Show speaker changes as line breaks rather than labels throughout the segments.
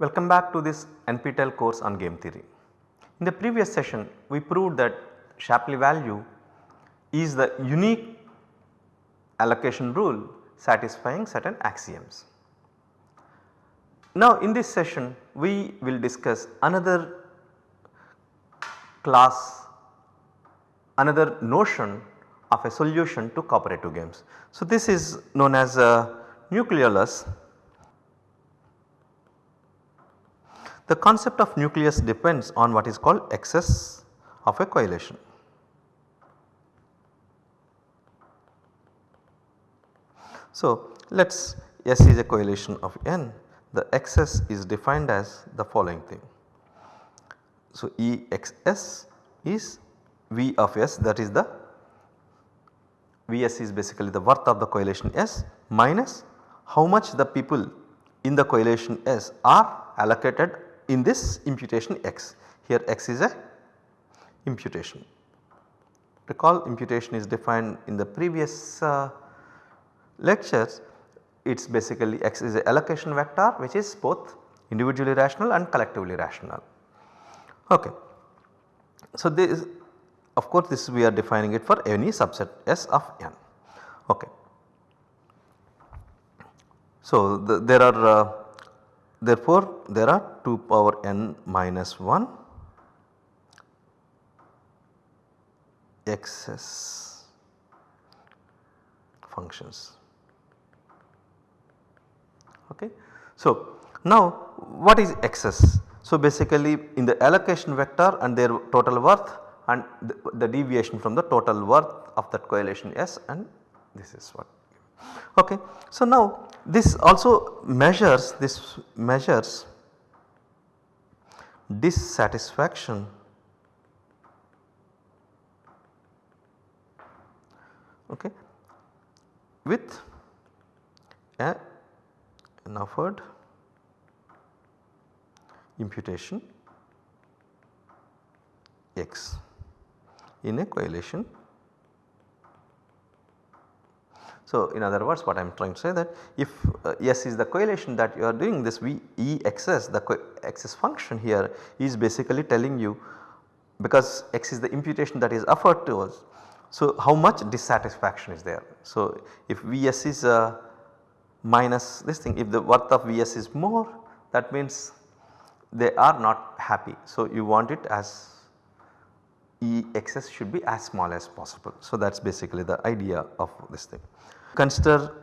Welcome back to this NPTEL course on game theory. In the previous session we proved that Shapley value is the unique allocation rule satisfying certain axioms. Now in this session we will discuss another class another notion of a solution to cooperative games. So this is known as a nucleolus The concept of nucleus depends on what is called excess of a coalition. So, let us S is a coalition of n, the excess is defined as the following thing. So, EXS is V of S that is the Vs is basically the worth of the coalition S minus how much the people in the coalition S are allocated in this imputation x. Here x is a imputation. Recall imputation is defined in the previous uh, lectures it is basically x is a allocation vector which is both individually rational and collectively rational. Okay. So, this of course this we are defining it for any subset S of n. Okay. So, the, there are uh, therefore there are 2 power n minus 1 excess functions. Okay. So, now what is excess? So, basically in the allocation vector and their total worth and the, the deviation from the total worth of that coalition S and this is what. Okay. So, now this also measures this measures dissatisfaction okay, with a, an offered imputation x in a coalition. So, in other words what I am trying to say that if uh, S is the coalition that you are doing this V E XS the excess function here is basically telling you because x is the imputation that is offered to us. So, how much dissatisfaction is there. So, if Vs is uh, minus this thing if the worth of Vs is more that means they are not happy. So, you want it as E excess should be as small as possible. So, that is basically the idea of this thing. Consider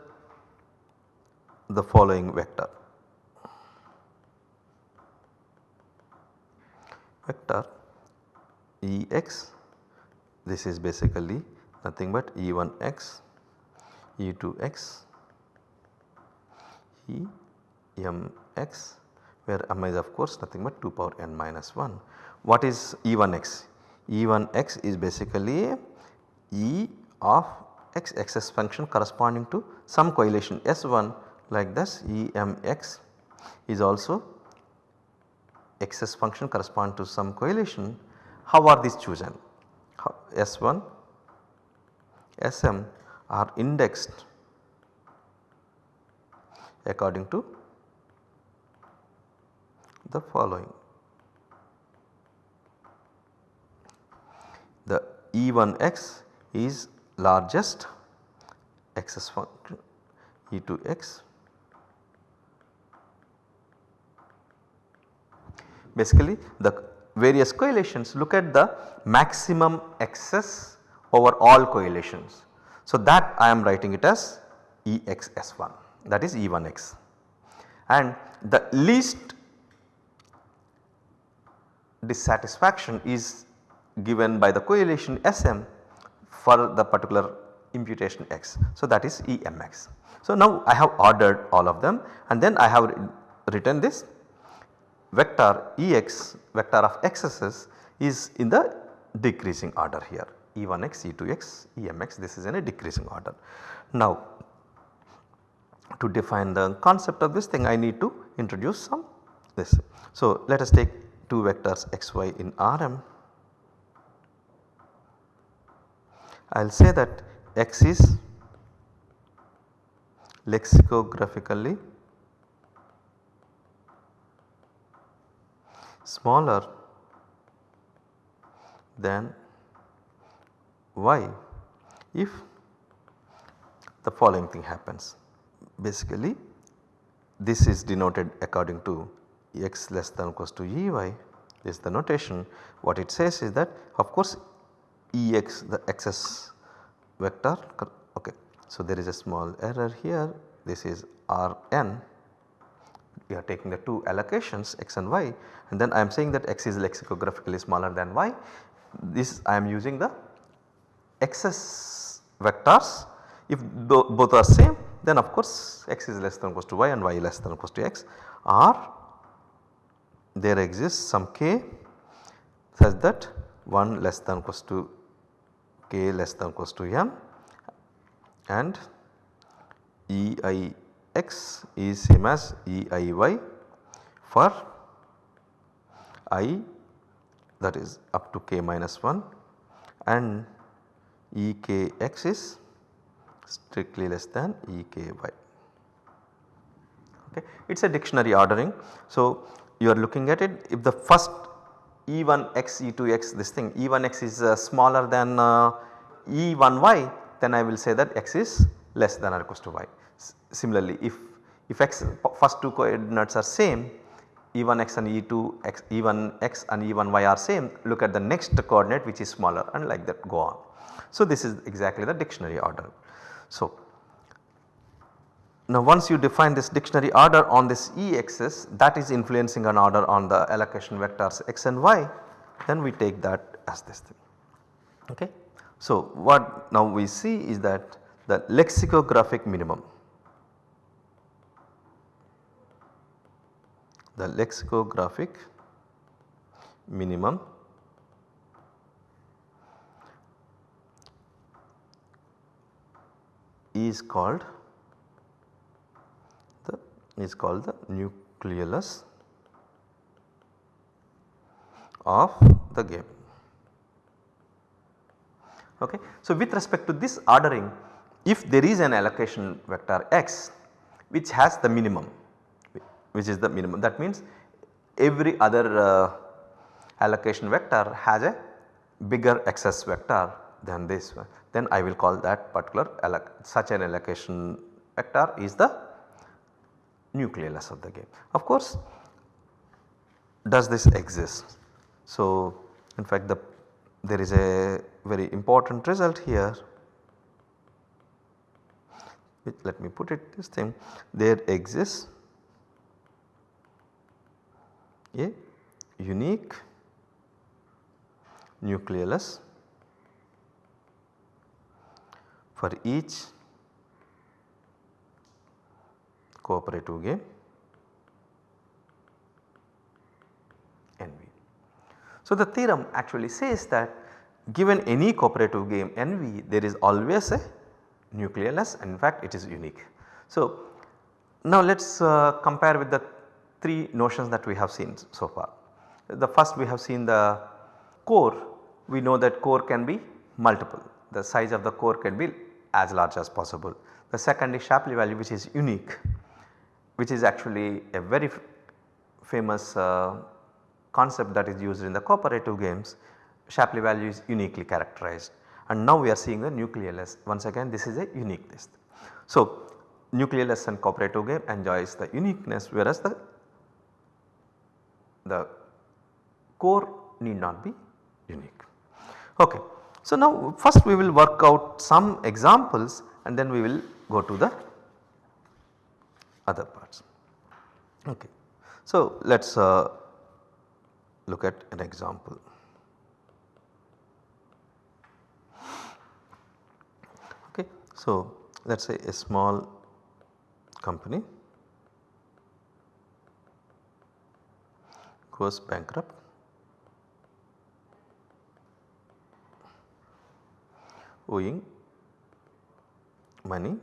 the following vector. Vector Ex this is basically nothing but E1x, E2x, Emx where m is of course nothing but 2 power n minus 1. What is E1x? E1x is basically E of x excess function corresponding to some coalition S1 like this Emx is also excess function correspond to some coalition. How are these chosen? S1, Sm are indexed according to the following. The E1x is largest excess function E2x basically the various coalitions look at the maximum excess over all coalitions. So, that I am writing it as EXS1 that is E1x and the least dissatisfaction is given by the coalition SM for the particular imputation x. So, that is EMX. So, now I have ordered all of them and then I have written this vector Ex vector of excesses is in the decreasing order here E1x, E2x, Emx this is in a decreasing order. Now to define the concept of this thing I need to introduce some this. So let us take two vectors xy in Rm. I will say that x is lexicographically smaller than y if the following thing happens. Basically this is denoted according to x less than or equals to ey this is the notation. What it says is that of course Ex the excess vector ok. So there is a small error here. This is Rn. We are taking the two allocations x and y. And then I am saying that x is lexicographically smaller than y. This I am using the excess vectors. If both are same then of course x is less than or equals to y and y less than or equals to x. Or there exists some k such that 1 less than or equals to k less than equals to m and EIX is same as EIY for i that is up to k minus 1 and EKX is strictly less than EKY. Okay. It is a dictionary ordering. So, you are looking at it if the first E1x E2x this thing E1x is uh, smaller than uh, E1y then I will say that x is less than or equals to y. S similarly if, if x first two coordinates are same E1x and E2 x E1x and E1y are same look at the next coordinate which is smaller and like that go on. So this is exactly the dictionary order. So now once you define this dictionary order on this E axis that is influencing an order on the allocation vectors x and y then we take that as this thing. Okay. So what now we see is that the lexicographic minimum the lexicographic minimum is called is called the nucleolus of the game. Okay. So, with respect to this ordering if there is an allocation vector x which has the minimum which is the minimum that means every other uh, allocation vector has a bigger excess vector than this one then I will call that particular such an allocation vector is the nucleolus of the game. Of course does this exist? So in fact the there is a very important result here let me put it this thing there exists a unique nucleolus for each cooperative game NV. So, the theorem actually says that given any cooperative game NV there is always a nucleolus in fact it is unique. So, now let us uh, compare with the three notions that we have seen so far. The first we have seen the core we know that core can be multiple the size of the core can be as large as possible. The second is Shapley value which is unique which is actually a very famous uh, concept that is used in the cooperative games. Shapley value is uniquely characterized and now we are seeing the nucleolus once again this is a uniqueness. So nucleolus and cooperative game enjoys the uniqueness whereas the, the core need not be unique. Okay. So now first we will work out some examples and then we will go to the other parts. Okay. So let us uh, look at an example. Okay. So let us say a small company goes bankrupt owing money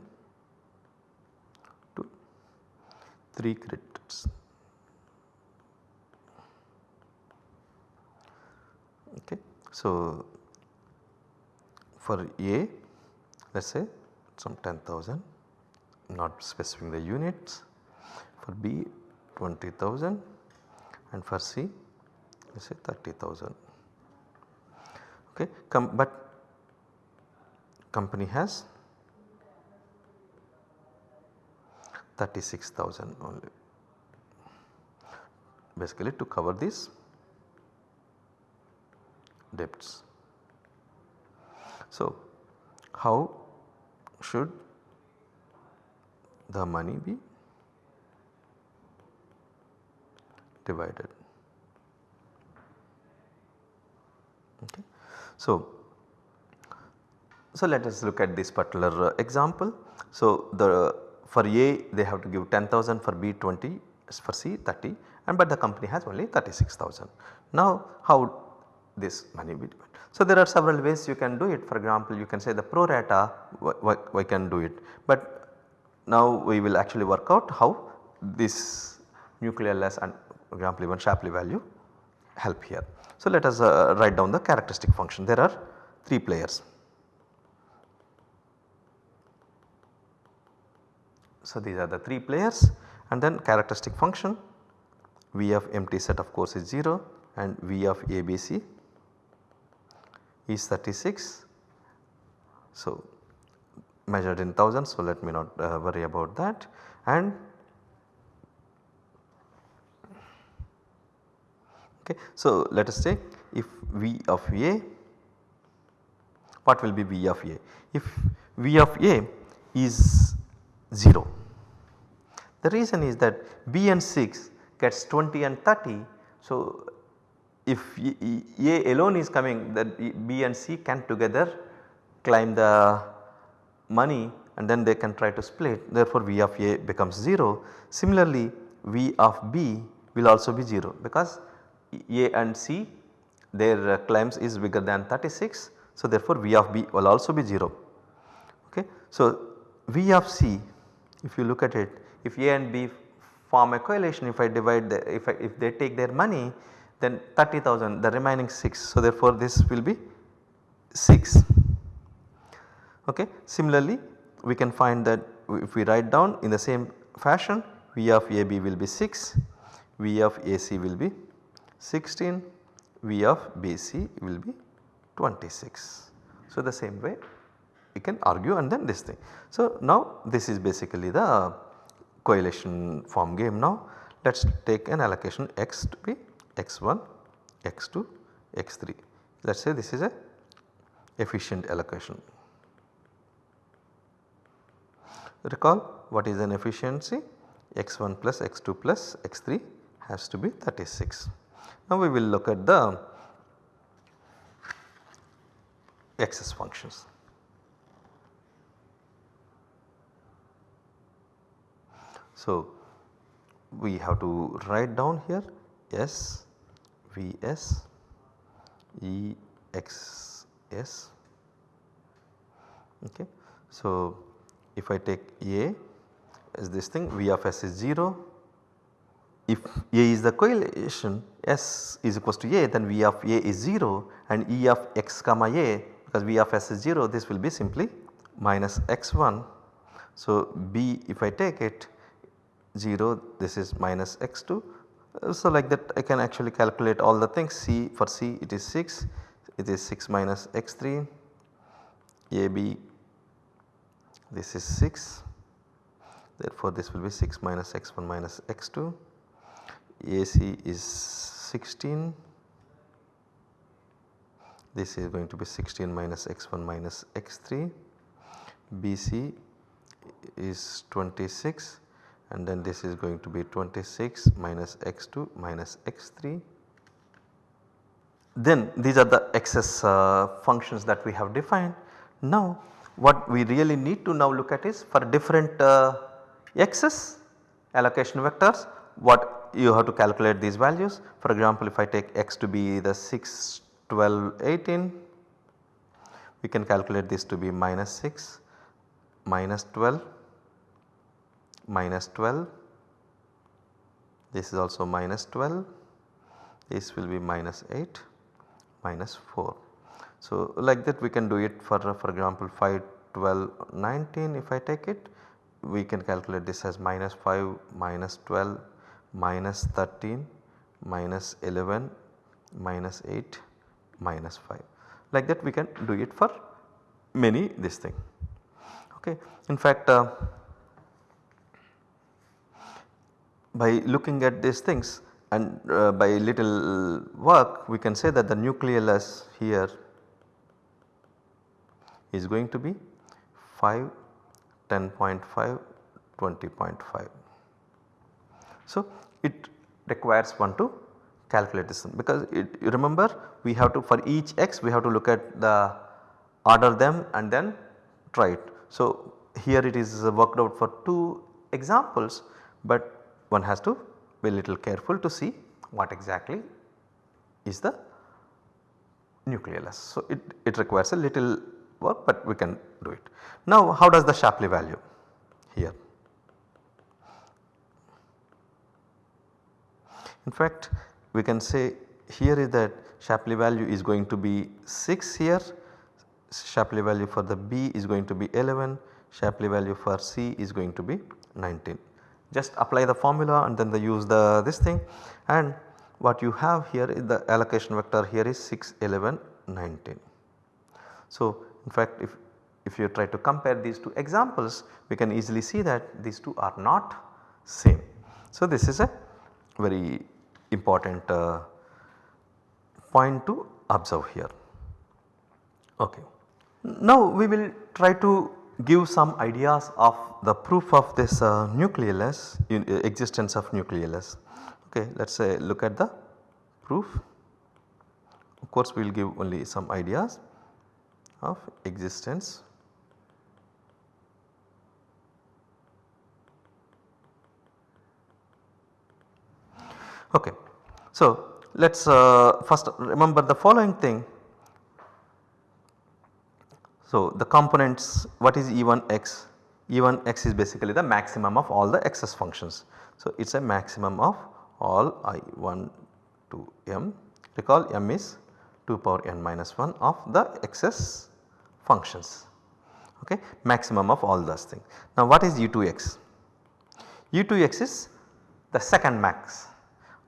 to 3 creditors. Okay. So, for A let us say some 10,000 not specifying the units for B 20,000 and for C let us say 30,000 okay Com but company has 36,000 only basically to cover these debts. So, how should the money be divided? Okay. So, so let us look at this particular uh, example. So, the for A they have to give 10,000 for B 20 for C 30 and but the company has only 36,000. Now how this money be divided? So there are several ways you can do it for example you can say the pro rata we can do it but now we will actually work out how this nucleolus and for example even Shapley value help here. So let us uh, write down the characteristic function there are 3 players. So these are the 3 players and then characteristic function V of empty set of course is 0 and V of ABC is 36. So measured in thousands so let me not uh, worry about that and okay. So let us say if V of A what will be V of A? If V of A is 0 the reason is that B and 6 gets 20 and 30. So, if A alone is coming that B and C can together climb the money and then they can try to split therefore V of A becomes 0. Similarly V of B will also be 0 because A and C their claims is bigger than 36. So therefore V of B will also be 0. Okay. So V of C if you look at it if A and B form a coalition if I divide the if, I, if they take their money then 30,000 the remaining 6. So therefore this will be 6. Okay. Similarly we can find that if we write down in the same fashion V of AB will be 6, V of AC will be 16, V of BC will be 26. So the same way we can argue and then this thing. So now this is basically the coalition form game now. Let us take an allocation x to be x1, x2, x3. Let us say this is a efficient allocation. Recall what is an efficiency x1 plus x2 plus x3 has to be 36. Now we will look at the excess functions. So, we have to write down here S V S E X S okay. So, if I take A as this thing V of S is 0 if A is the coalition S is equals to A then V of A is 0 and E of x comma A because V of S is 0 this will be simply minus x1. So, B if I take it 0 this is minus x2. Uh, so like that I can actually calculate all the things. C for C it is 6 it is 6 minus x3 AB this is 6 therefore this will be 6 minus x1 minus x2 AC is 16 this is going to be 16 minus x1 minus x3 BC is 26 and then this is going to be 26 minus x2 minus x3. Then these are the excess uh, functions that we have defined. Now what we really need to now look at is for different uh, excess allocation vectors what you have to calculate these values. For example, if I take x to be the 6, 12, 18 we can calculate this to be minus 6, minus 12 minus 12 this is also minus 12 this will be minus 8 minus 4. So like that we can do it for for example 5 12 19 if I take it we can calculate this as minus 5 minus 12 minus 13 minus 11 minus 8 minus 5 like that we can do it for many this thing. Okay. In fact uh, by looking at these things and uh, by little work we can say that the nucleolus here is going to be 5, 10.5, 20.5. So, it requires one to calculate this because it, you remember we have to for each x we have to look at the order them and then try it. So, here it is worked out for 2 examples but one has to be a little careful to see what exactly is the nucleolus. So, it, it requires a little work but we can do it. Now how does the Shapley value here? In fact we can say here is that Shapley value is going to be 6 here, Shapley value for the B is going to be 11, Shapley value for C is going to be 19. Just apply the formula and then they use the this thing and what you have here is the allocation vector here is 6, 11, 19. So in fact if, if you try to compare these two examples we can easily see that these two are not same. So this is a very important uh, point to observe here. Okay. Now we will try to give some ideas of the proof of this uh, in, uh, existence of nucleolus. Okay, let us say look at the proof. Of course, we will give only some ideas of existence Okay. So, let us uh, first remember the following thing. So, the components what is E1x? E1x is basically the maximum of all the excess functions. So, it is a maximum of all i1 to m recall m is 2 power n minus 1 of the excess functions okay maximum of all those things. Now what is U2x? U2x is the second max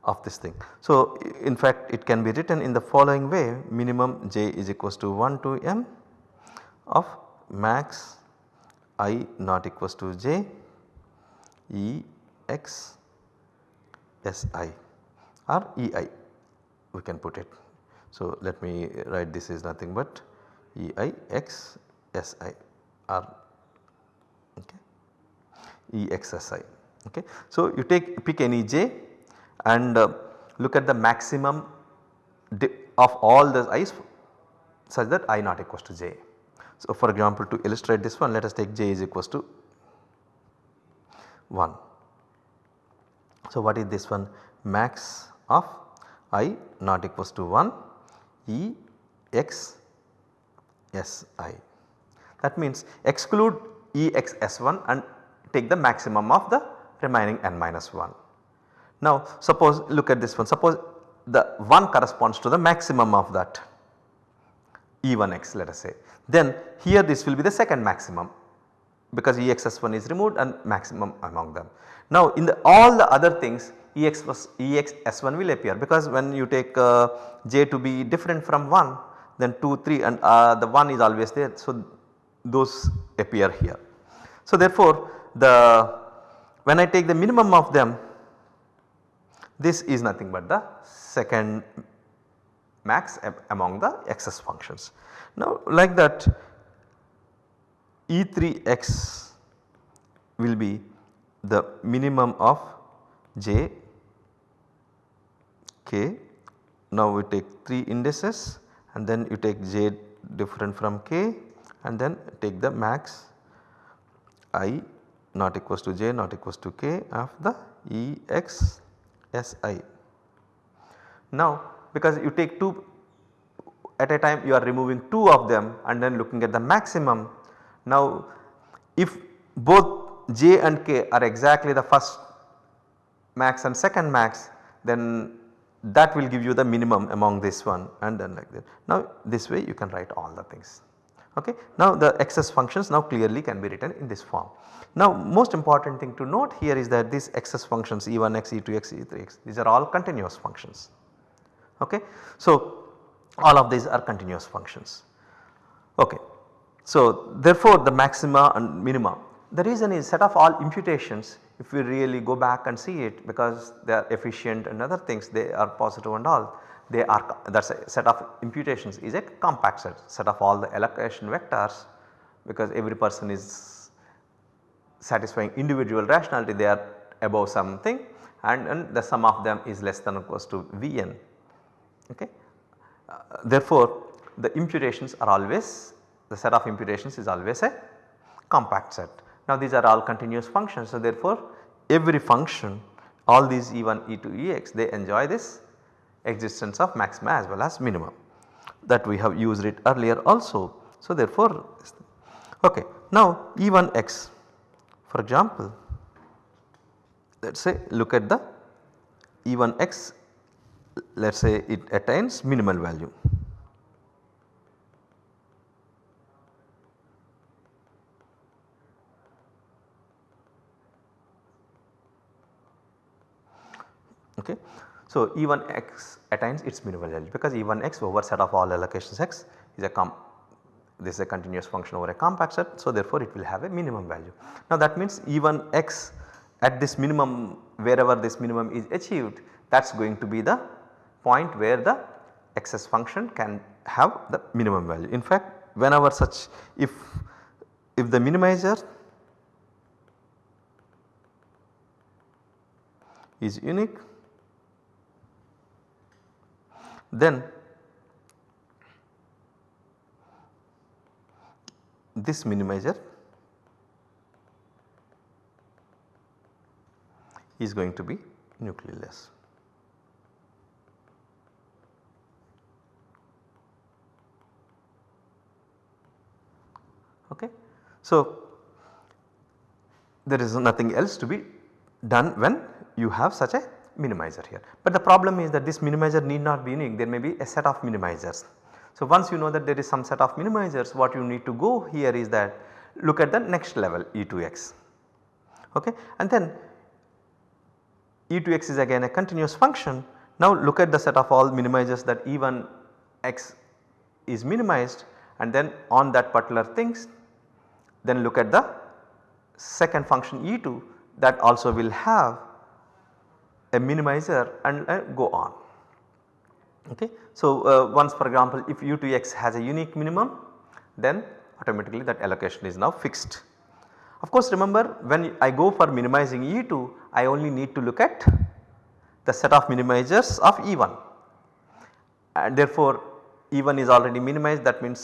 of this thing. So in fact it can be written in the following way minimum j is equals to 1 to m of max i not equals to j e x s i or e i we can put it. So let me write this is nothing but E i x s i or okay, E x s i. Okay. So, you take pick any j and uh, look at the maximum of all the i's such that i not equals to j. So, for example to illustrate this one let us take j is equals to 1. So, what is this one max of i not equals to 1 e x s i That means exclude Exs1 and take the maximum of the remaining n minus 1. Now suppose look at this one suppose the 1 corresponds to the maximum of that E1x let us say then here this will be the second maximum because Exs1 is removed and maximum among them. Now in the all the other things Ex was, Exs1 will appear because when you take uh, j to be different from 1 then 2, 3 and uh, the 1 is always there. So, those appear here. So, therefore, the when I take the minimum of them this is nothing but the second max among the xs functions. Now like that E3x will be the minimum of j k. Now we take 3 indices and then you take j different from k and then take the max i not equals to j not equals to k of the E x s i. Now because you take 2 at a time you are removing 2 of them and then looking at the maximum. Now if both j and k are exactly the first max and second max then that will give you the minimum among this one and then like that. Now this way you can write all the things. Okay. Now the excess functions now clearly can be written in this form. Now most important thing to note here is that these excess functions e1x, e2x, e3x these are all continuous functions. Okay. So, all of these are continuous functions. Okay. So, therefore, the maxima and minima the reason is set of all imputations if we really go back and see it because they are efficient and other things they are positive and all they are that is a set of imputations is a compact set, set of all the allocation vectors because every person is satisfying individual rationality they are above something and, and the sum of them is less than or equals to Vn. Okay. Uh, therefore, the imputations are always the set of imputations is always a compact set. Now these are all continuous functions so therefore every function all these E1, E2, Ex they enjoy this existence of maxima as well as minimum that we have used it earlier also. So therefore okay now E1x for example let us say look at the E1x let us say it attains minimal value. Okay. So, E1x attains its minimal value because E1x over set of all allocations x is a com this is a continuous function over a compact set. So, therefore, it will have a minimum value. Now that means E1x at this minimum wherever this minimum is achieved that is going to be the point where the excess function can have the minimum value. In fact, whenever such if if the minimizer is unique then this minimizer is going to be nucleolus. Okay. So, there is nothing else to be done when you have such a minimizer here. But the problem is that this minimizer need not be unique there may be a set of minimizers. So once you know that there is some set of minimizers what you need to go here is that look at the next level E2x okay and then E2x is again a continuous function. Now look at the set of all minimizers that E1 x is minimized and then on that particular things then look at the second function E2 that also will have a minimizer and uh, go on. Okay. So, uh, once for example if u2x has a unique minimum then automatically that allocation is now fixed. Of course remember when I go for minimizing E2 I only need to look at the set of minimizers of E1 and therefore E1 is already minimized that means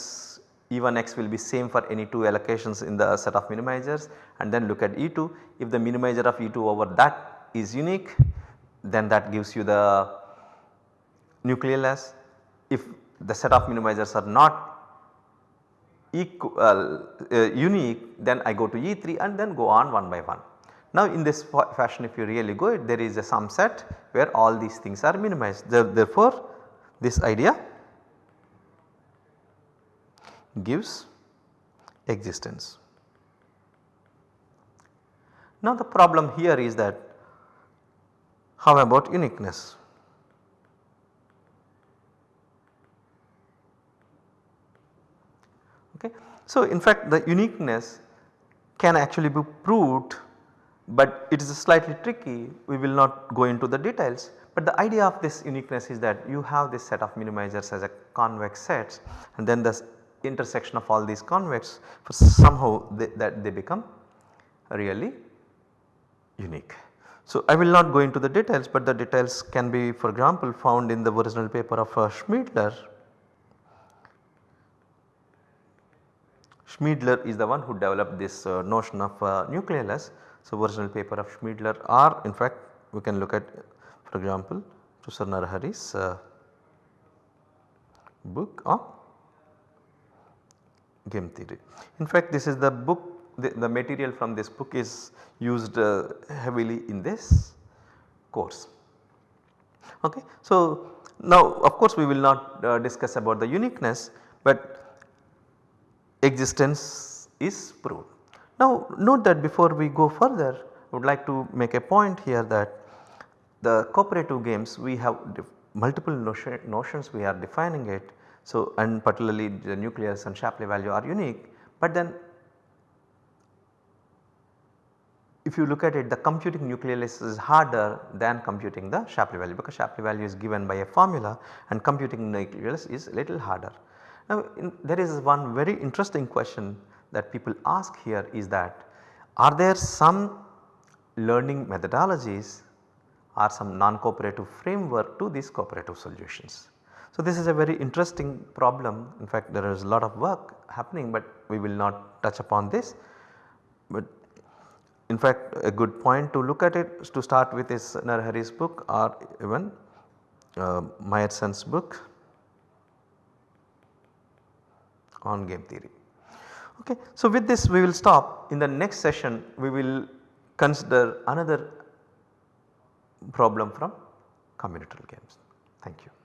E1x will be same for any 2 allocations in the set of minimizers and then look at E2 if the minimizer of E2 over that is unique then that gives you the nucleolus. If the set of minimizers are not equal uh, unique then I go to E3 and then go on one by one. Now in this fashion if you really go it there is a some set where all these things are minimized therefore this idea gives existence. Now the problem here is that how about uniqueness? Okay. So, in fact the uniqueness can actually be proved but it is slightly tricky we will not go into the details. But the idea of this uniqueness is that you have this set of minimizers as a convex sets and then the intersection of all these convex for somehow they, that they become really unique. So, I will not go into the details but the details can be for example found in the original paper of uh. Schmeidler is the one who developed this uh, notion of uh, nucleolus. So, original paper of Schmeidler or in fact we can look at for example Professor Narahari's uh, book on game theory. In fact this is the book the, the material from this book is used uh, heavily in this course. Okay. So, now of course we will not uh, discuss about the uniqueness, but existence is proved. Now note that before we go further I would like to make a point here that the cooperative games we have multiple notion, notions we are defining it. So, and particularly the nucleus and Shapley value are unique, but then if you look at it the computing nucleus is harder than computing the Shapley value because Shapley value is given by a formula and computing nucleus is little harder. Now in, there is one very interesting question that people ask here is that are there some learning methodologies or some non-cooperative framework to these cooperative solutions. So this is a very interesting problem in fact there is a lot of work happening but we will not touch upon this. But in fact a good point to look at it to start with is Narahari's book or even uh, Myerson's book on game theory. Okay. So with this we will stop in the next session we will consider another problem from combinatorial games. Thank you.